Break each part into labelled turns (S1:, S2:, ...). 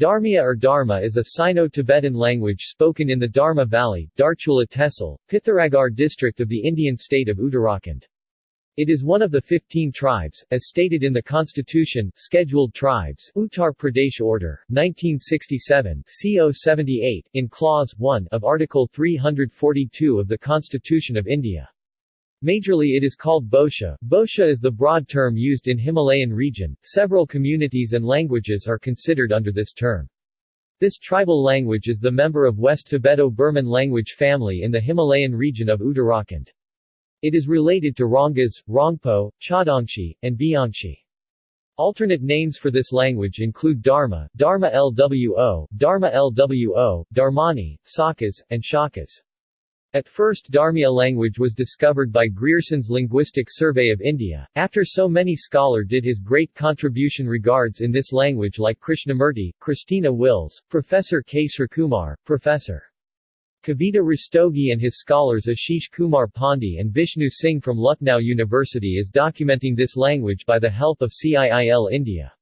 S1: Darmia or Dharma is a Sino-Tibetan language spoken in the Dharma Valley, Darchula Tehsil, Pithoragarh district of the Indian state of Uttarakhand. It is one of the 15 tribes, as stated in the Constitution, Scheduled Tribes, Uttar Pradesh Order, 1967, CO 78, in Clause 1 of Article 342 of the Constitution of India. Majorly it is called Bosha. Bosha is the broad term used in Himalayan region. Several communities and languages are considered under this term. This tribal language is the member of West Tibeto-Burman language family in the Himalayan region of Uttarakhand. It is related to Rongas, Rongpo, Chadangshi, and Bianchi. Alternate names for this language include Dharma, Dharma LWO, Dharma LWO, Dharmani, Sakas, and Shakas. At first Dharmiya language was discovered by Grierson's Linguistic Survey of India, after so many scholar did his great contribution regards in this language like Krishnamurti, Christina Willis, Professor K. Srikumar, Professor. Kavita Rastogi and his scholars Ashish Kumar Pandey and Vishnu Singh from Lucknow University is documenting this language by the help of CIIL India.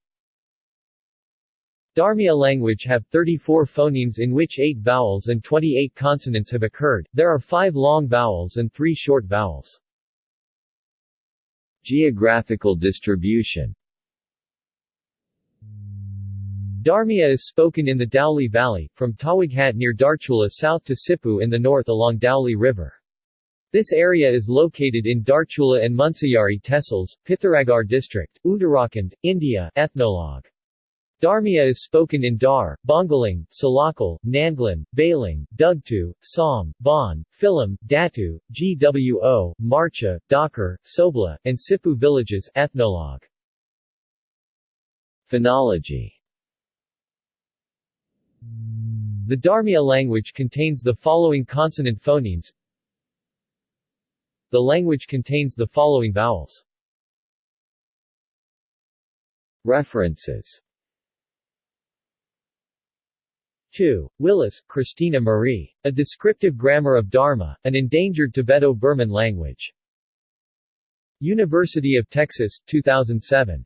S1: Dharmiya language have 34 phonemes in which 8 vowels and 28 consonants have occurred. There are 5 long vowels and 3 short vowels. Geographical distribution Dharmiya is spoken in the Dhauli Valley, from Tawaghat near Darchula south to Sipu in the north along Dhauli River. This area is located in Darchula and Munsiyari Tehsils, Pithoragarh district, Uttarakhand, India Ethnologue. Dharmiya is spoken in Dar, Bongaling, Salakal, Nandlan, Bailing, Dugtu, Song, Bon, Philim, Datu, Gwo, Marcha, Dakar, Sobla, and Sipu villages Ethnologue. Phonology. The Dharmiya language contains the following consonant phonemes. The language contains the following vowels. References 2. Willis, Christina Marie. A Descriptive Grammar of Dharma, an Endangered Tibeto-Burman Language. University of Texas, 2007.